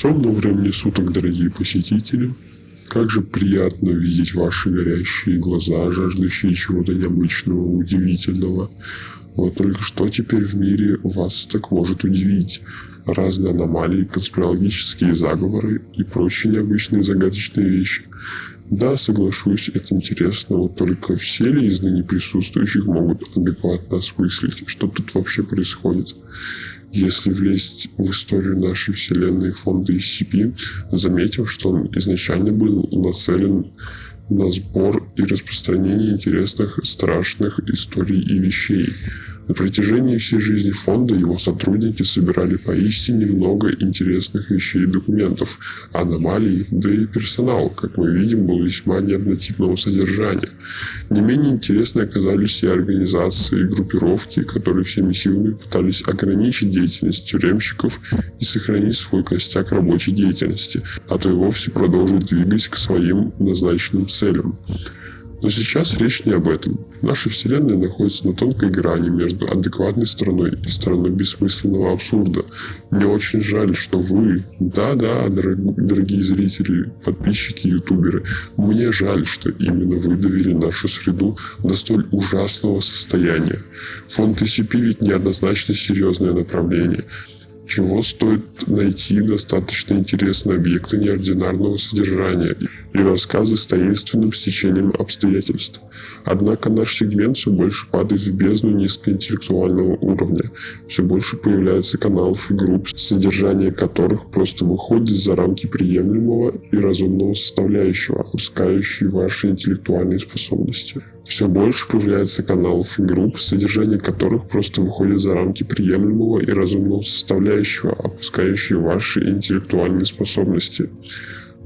Темного времени суток, дорогие посетители. Как же приятно видеть ваши горящие глаза, жаждущие чего-то необычного, удивительного. Вот только что теперь в мире вас так может удивить. Разные аномалии, конспирологические заговоры и прочие необычные загадочные вещи. Да, соглашусь, это интересно, вот только все ли из ныне присутствующих могут адекватно осмыслить, что тут вообще происходит. Если влезть в историю нашей вселенной фонда SCP, заметим, что он изначально был нацелен на сбор и распространение интересных, страшных историй и вещей. На протяжении всей жизни фонда его сотрудники собирали поистине много интересных вещей и документов, аномалий, да и персонал, как мы видим, был весьма неоднотипного содержания. Не менее интересны оказались и организации, и группировки, которые всеми силами пытались ограничить деятельность тюремщиков и сохранить свой костяк рабочей деятельности, а то и вовсе продолжить двигать к своим назначенным целям. Но сейчас речь не об этом. Наша Вселенная находится на тонкой грани между адекватной стороной и стороной бессмысленного абсурда. Мне очень жаль, что вы, да-да, дорогие зрители, подписчики, ютуберы, мне жаль, что именно вы довели нашу среду до столь ужасного состояния. Фонд TCP ведь неоднозначно серьезное направление чего стоит найти достаточно интересные объекты неординарного содержания и рассказы с таинственным стечением обстоятельств. Однако наш сегмент все больше падает в бездну низкоинтеллектуального уровня. Все больше появляется каналов и групп, содержание которых просто выходит за рамки приемлемого и разумного составляющего, опускающие ваши интеллектуальные способности. Все больше появляется каналов и групп, содержание которых просто выходит за рамки приемлемого и разумного составляющего, опускающие ваши интеллектуальные способности.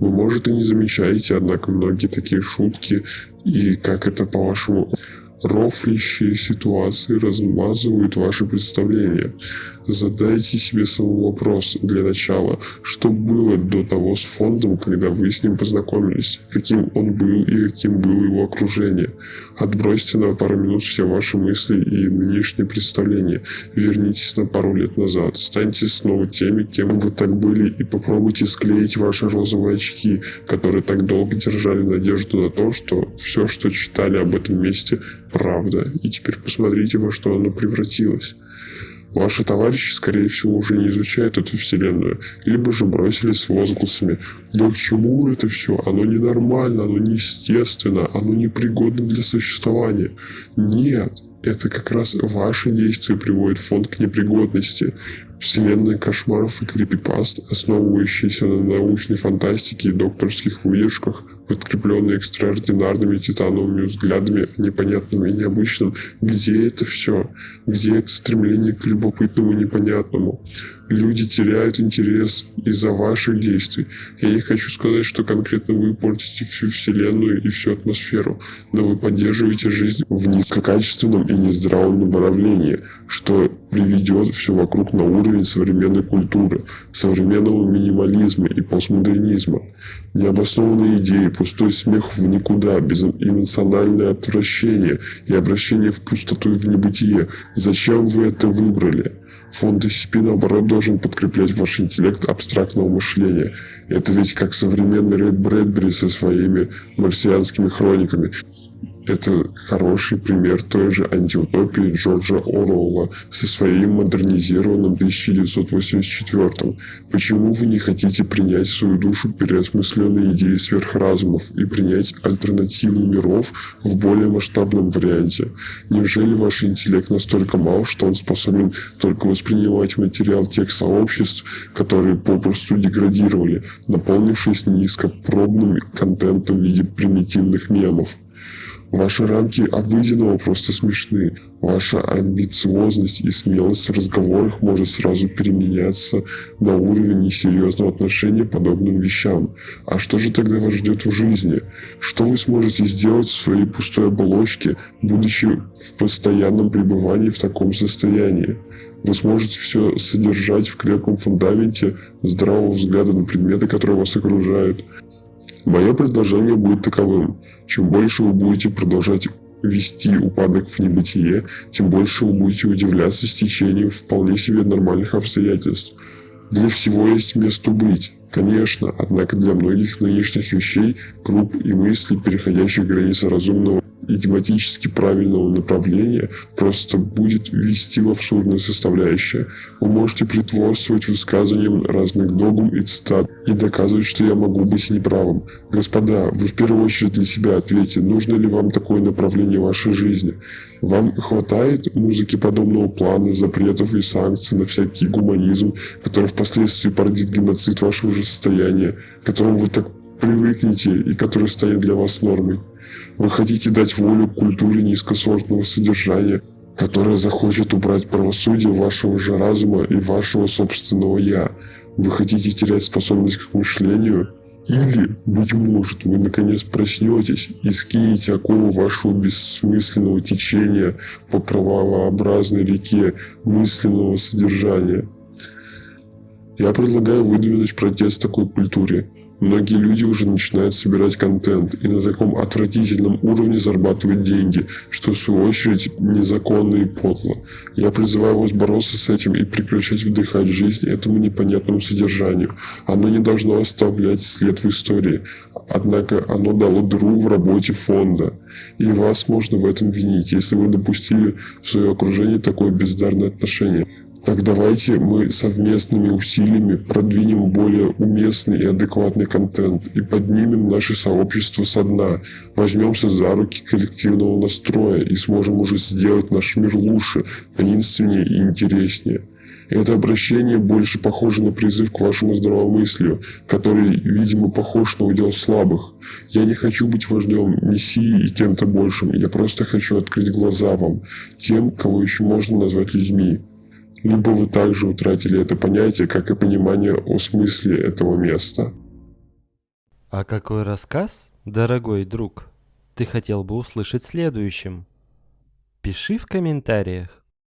Вы, может, и не замечаете, однако многие такие шутки и как это, по-вашему, рофлящие ситуации размазывают ваши представления. Задайте себе самый вопрос для начала, что было до того с фондом, когда вы с ним познакомились, каким он был и каким было его окружение. Отбросьте на пару минут все ваши мысли и нынешние представления, вернитесь на пару лет назад, станьте снова теми, кем вы так были и попробуйте склеить ваши розовые очки, которые так долго держали надежду на то, что все, что читали об этом месте, правда, и теперь посмотрите, во что оно превратилось. Ваши товарищи, скорее всего, уже не изучают эту вселенную, либо же бросились с возгласами «Да к чему это все? Оно ненормально, оно неестественно, оно непригодно для существования». Нет, это как раз ваши действия приводят фонд к непригодности. Вселенная кошмаров и крипипаст, основывающиеся на научной фантастике и докторских выдержках, подкрепленные экстраординарными титановыми взглядами о непонятном и необычном. Где это все? Где это стремление к любопытному и непонятному? Люди теряют интерес из-за ваших действий. Я не хочу сказать, что конкретно вы портите всю Вселенную и всю атмосферу, но вы поддерживаете жизнь в низкокачественном и нездравом направлении, что приведет все вокруг на уровень современной культуры, современного минимализма и постмодернизма. Необоснованные идеи, пустой смех в никуда, безэмоциональное отвращение и обращение в пустоту и в небытие. Зачем вы это выбрали? Фонд SCP, наоборот, должен подкреплять ваш интеллект абстрактного мышления. Это ведь как современный Рейд Брэдбери со своими марсианскими хрониками. Это хороший пример той же антиутопии Джорджа Оруэлла со своим модернизированным 1984. Почему вы не хотите принять в свою душу переосмысленные идеи сверхразумов и принять альтернативу миров в более масштабном варианте? Неужели ваш интеллект настолько мал, что он способен только воспринимать материал тех сообществ, которые попросту деградировали, наполнившись низкопробным контентом в виде примитивных мемов? Ваши рамки обыденного просто смешны. Ваша амбициозность и смелость в разговорах может сразу переменяться на уровень несерьезного отношения к подобным вещам. А что же тогда вас ждет в жизни? Что вы сможете сделать в своей пустой оболочке, будучи в постоянном пребывании в таком состоянии? Вы сможете все содержать в крепком фундаменте здравого взгляда на предметы, которые вас окружают, Мое предложение будет таковым. Чем больше вы будете продолжать вести упадок в небытие, тем больше вы будете удивляться стечению вполне себе нормальных обстоятельств. Для всего есть место быть, конечно, однако для многих нынешних вещей, групп и мыслей, переходящих границы разумного и тематически правильного направления просто будет вести в абсурдные составляющие. Вы можете притворствовать высказыванием разных догм и цитат и доказывать, что я могу быть неправым. Господа, вы в первую очередь для себя ответьте, нужно ли вам такое направление вашей жизни. Вам хватает музыки подобного плана, запретов и санкций на всякий гуманизм, который впоследствии породит геноцид вашего же состояния, к которому вы так привыкнете и который станет для вас нормой. Вы хотите дать волю культуре низкосортного содержания, которая захочет убрать правосудие вашего же разума и вашего собственного «я». Вы хотите терять способность к мышлению? Или, быть может, вы наконец проснетесь и скинете оковы вашего бессмысленного течения по кровавообразной реке мысленного содержания. Я предлагаю выдвинуть протест такой культуре – Многие люди уже начинают собирать контент и на таком отвратительном уровне зарабатывать деньги, что в свою очередь незаконно и подло. Я призываю вас бороться с этим и прекращать вдыхать жизнь этому непонятному содержанию. Оно не должно оставлять след в истории, однако оно дало дыру в работе фонда. И вас можно в этом винить, если вы допустили в свое окружение такое бездарное отношение. Так давайте мы совместными усилиями продвинем более уместный и адекватный контент и поднимем наше сообщество со дна, возьмемся за руки коллективного настроя и сможем уже сделать наш мир лучше, таинственнее и интереснее. Это обращение больше похоже на призыв к вашему здравомыслию, который, видимо, похож на удел слабых. Я не хочу быть вождем мессии и кем-то большим, я просто хочу открыть глаза вам, тем, кого еще можно назвать людьми либо вы также утратили это понятие, как и понимание о смысле этого места. А какой рассказ, дорогой друг, ты хотел бы услышать следующим? Пиши в комментариях.